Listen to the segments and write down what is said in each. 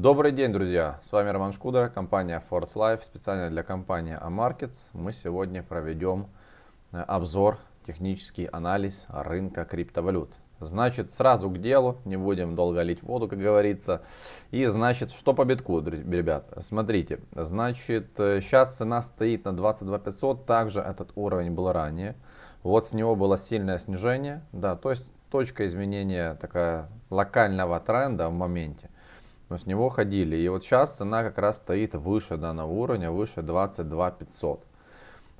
Добрый день, друзья! С вами Роман Шкудер, компания Force Life, специально для компании Amarkets. Мы сегодня проведем э, обзор, технический анализ рынка криптовалют. Значит, сразу к делу, не будем долго лить воду, как говорится. И значит, что по битку, ребят? Смотрите, значит, сейчас э, цена стоит на 22 500, также этот уровень был ранее. Вот с него было сильное снижение, да, то есть точка изменения такая локального тренда в моменте но с него ходили. И вот сейчас цена как раз стоит выше данного уровня, выше 22 500.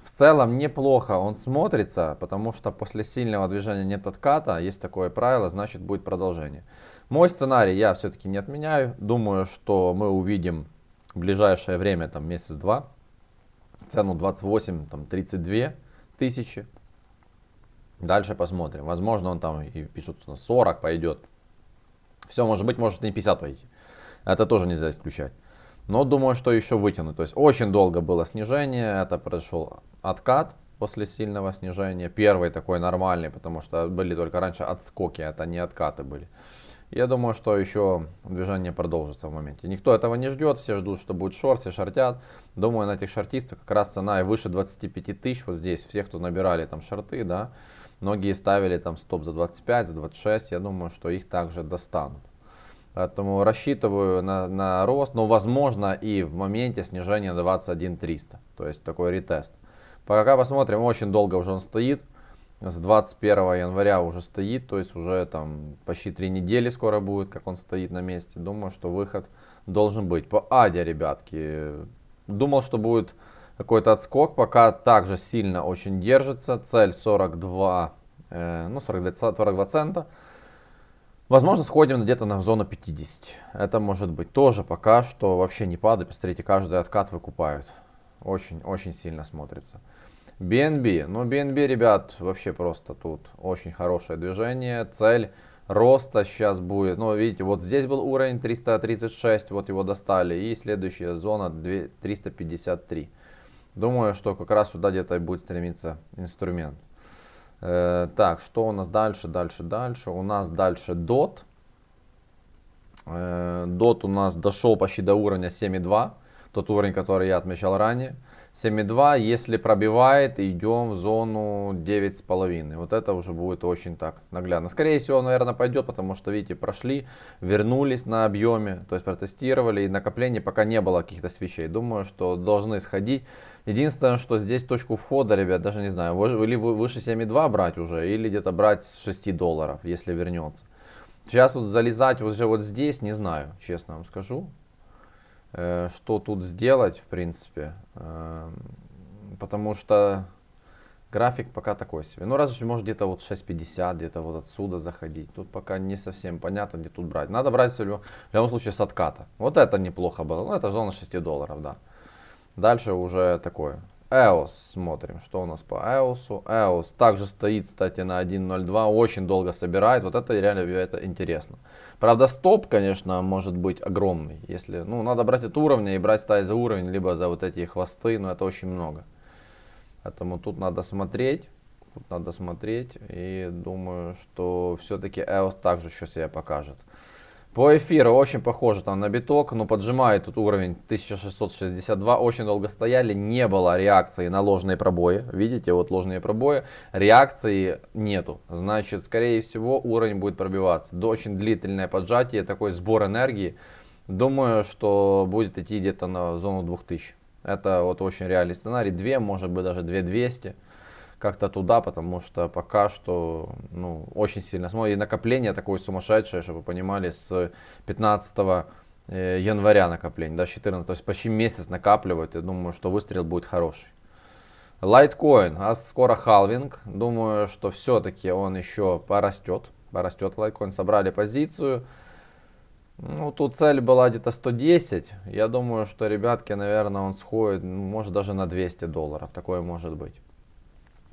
В целом неплохо он смотрится, потому что после сильного движения нет отката, есть такое правило, значит будет продолжение. Мой сценарий я все-таки не отменяю. Думаю, что мы увидим в ближайшее время, там месяц-два, цену 28, там 32 тысячи. Дальше посмотрим. Возможно, он там и пишут, что на 40 пойдет. Все, может быть, может и 50 пойти. Это тоже нельзя исключать. Но думаю, что еще вытянуть. То есть очень долго было снижение. Это произошел откат после сильного снижения. Первый такой нормальный, потому что были только раньше отскоки, это не откаты были. Я думаю, что еще движение продолжится в моменте. Никто этого не ждет, все ждут, что будет шорт, все шортят. Думаю, на этих шортистах как раз цена и выше 25 тысяч. Вот здесь все, кто набирали там шорты, да, многие ставили там стоп за 25, за 26. Я думаю, что их также достанут. Поэтому рассчитываю на, на рост, но возможно и в моменте снижения 21 300. То есть такой ретест. Пока посмотрим, очень долго уже он стоит. С 21 января уже стоит, то есть уже там почти 3 недели скоро будет, как он стоит на месте. Думаю, что выход должен быть. По Аде, ребятки, думал, что будет какой-то отскок, пока также сильно очень держится. Цель 42, э, ну 42, 42 цента. Возможно, сходим где-то на зону 50. Это может быть тоже пока что вообще не падает. Посмотрите, каждый откат выкупают. Очень-очень сильно смотрится. BNB. Ну, BNB, ребят, вообще просто тут очень хорошее движение. Цель роста сейчас будет. Ну, видите, вот здесь был уровень 336, вот его достали. И следующая зона 353. Думаю, что как раз сюда где-то будет стремиться инструмент. Э, так, что у нас дальше, дальше, дальше? У нас дальше DOT. Э, DOT у нас дошел почти до уровня 7.2. Тот уровень, который я отмечал ранее. 7.2, если пробивает, идем в зону 9.5. Вот это уже будет очень так наглядно. Скорее всего, наверное, пойдет, потому что, видите, прошли, вернулись на объеме, то есть протестировали, и накопление пока не было каких-то свечей. Думаю, что должны сходить. Единственное, что здесь точку входа, ребят, даже не знаю, или выше 7.2 брать уже, или где-то брать с 6 долларов, если вернется. Сейчас вот залезать уже вот здесь, не знаю, честно вам скажу. Э, что тут сделать, в принципе. Э, потому что график пока такой себе. Ну, разве может где-то вот 6.50, где-то вот отсюда заходить. Тут пока не совсем понятно, где тут брать. Надо брать в любом случае с отката. Вот это неплохо было. Ну, это зона 6 долларов, да. Дальше уже такое. EOS смотрим, что у нас по EOS. EOS также стоит, кстати, на 1.02, очень долго собирает. Вот это реально это интересно. Правда, стоп, конечно, может быть огромный. Если, ну, надо брать от уровня и брать стаи за уровень, либо за вот эти хвосты, но это очень много. Поэтому тут надо смотреть. Тут надо смотреть. И думаю, что все-таки EOS также еще себя покажет. По эфиру очень похоже там на биток, но поджимает тут уровень 1662. Очень долго стояли, не было реакции на ложные пробои. Видите, вот ложные пробои. Реакции нету. Значит, скорее всего, уровень будет пробиваться. До очень длительное поджатие, такой сбор энергии. Думаю, что будет идти где-то на зону 2000. Это вот очень реальный сценарий. 2, может быть даже 2200 как-то туда, потому что пока что ну, очень сильно смотрит. И накопление такое сумасшедшее, чтобы вы понимали, с 15 э, января накопление, да, 14, то есть почти месяц накапливают. Я думаю, что выстрел будет хороший. Лайткоин, а скоро халвинг. Думаю, что все-таки он еще порастет. Порастет лайткоин. Собрали позицию. Ну, тут цель была где-то 110. Я думаю, что, ребятки, наверное, он сходит, может, даже на 200 долларов. Такое может быть.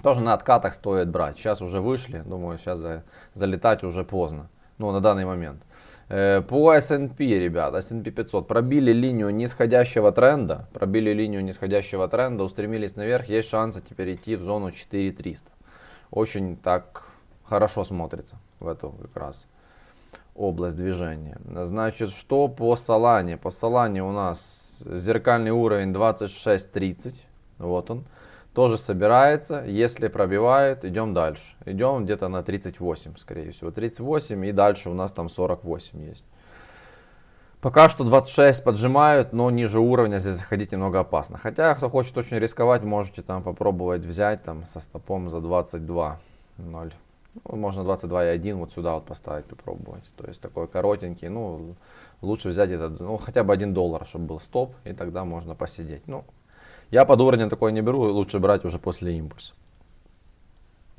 Тоже на откатах стоит брать. Сейчас уже вышли, думаю, сейчас за, залетать уже поздно. Ну, на данный момент. Э, по S&P, ребят, S&P 500 пробили линию нисходящего тренда. Пробили линию нисходящего тренда, устремились наверх. Есть шансы теперь идти в зону 4300. Очень так хорошо смотрится в эту как раз. область движения. Значит, что по Солане? По Солане у нас зеркальный уровень 26.30. Вот он. Тоже собирается. Если пробивает, идем дальше. Идем где-то на 38, скорее всего. 38 и дальше у нас там 48 есть. Пока что 26 поджимают, но ниже уровня здесь заходить немного опасно. Хотя, кто хочет очень рисковать, можете там попробовать взять там со стопом за 22.0. Ну, можно 22.1 вот сюда вот поставить попробовать. То есть такой коротенький, ну, лучше взять этот, ну, хотя бы 1 доллар, чтобы был стоп, и тогда можно посидеть. Ну, я под уровнем такой не беру, лучше брать уже после импульса.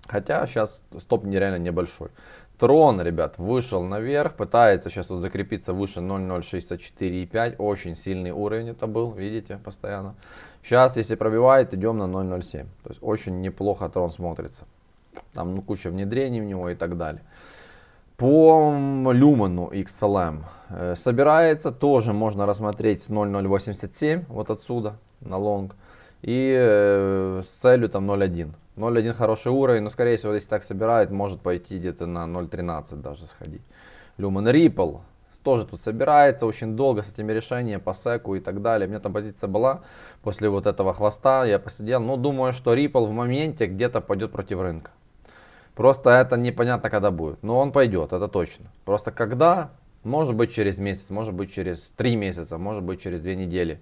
Хотя сейчас стоп нереально небольшой. Трон, ребят, вышел наверх, пытается сейчас вот закрепиться выше 0.064,5. Очень сильный уровень это был, видите, постоянно. Сейчас, если пробивает, идем на 0.07. То есть очень неплохо трон смотрится. Там ну, куча внедрений в него и так далее. По люмену XLM э, собирается, тоже можно рассмотреть с 0.087, вот отсюда, на лонг. И э, с целью там 0.1. 0.1 хороший уровень, но скорее всего, если так собирает, может пойти где-то на 0.13 даже сходить. Lumen Ripple тоже тут собирается очень долго с этими решениями по секу и так далее. У меня там позиция была после вот этого хвоста, я посидел. Ну, думаю, что Ripple в моменте где-то пойдет против рынка. Просто это непонятно, когда будет. Но он пойдет, это точно. Просто когда, может быть через месяц, может быть через три месяца, может быть через две недели.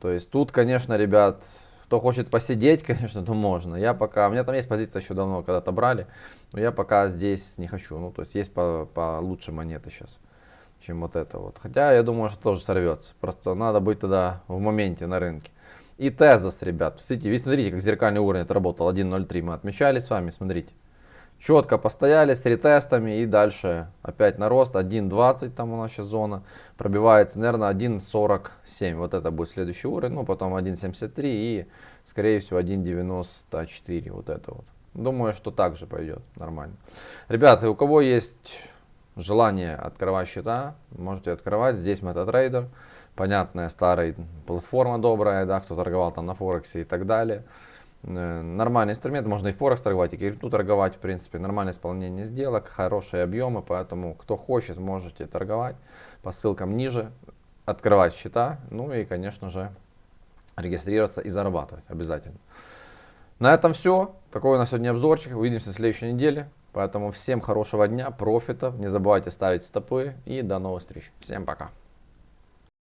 То есть тут, конечно, ребят, кто хочет посидеть, конечно, то можно. Я пока, у меня там есть позиция еще давно, когда-то брали, но я пока здесь не хочу. Ну, то есть есть по, по монеты сейчас, чем вот это вот. Хотя я думаю, что тоже сорвется. Просто надо быть тогда в моменте на рынке. И Тезос, ребят, смотрите, смотрите, как зеркальный уровень отработал 1.03. Мы отмечали с вами, смотрите. Четко постояли с ретестами и дальше опять на рост 1.20 там у нас сейчас зона. Пробивается, наверное, 1.47. Вот это будет следующий уровень. Ну, потом 1.73 и, скорее всего, 1.94. Вот это вот. Думаю, что так же пойдет нормально. Ребята, у кого есть желание открывать счета, можете открывать. Здесь MetaTrader. Понятная старая платформа добрая, да, кто торговал там на Форексе и так далее. Э, нормальный инструмент, можно и Форекс торговать, и крипту торговать, в принципе, нормальное исполнение сделок, хорошие объемы, поэтому кто хочет, можете торговать по ссылкам ниже, открывать счета, ну и, конечно же, регистрироваться и зарабатывать обязательно. На этом все. Такой у нас сегодня обзорчик. Увидимся в следующей неделе. Поэтому всем хорошего дня, профитов. Не забывайте ставить стопы и до новых встреч. Всем пока.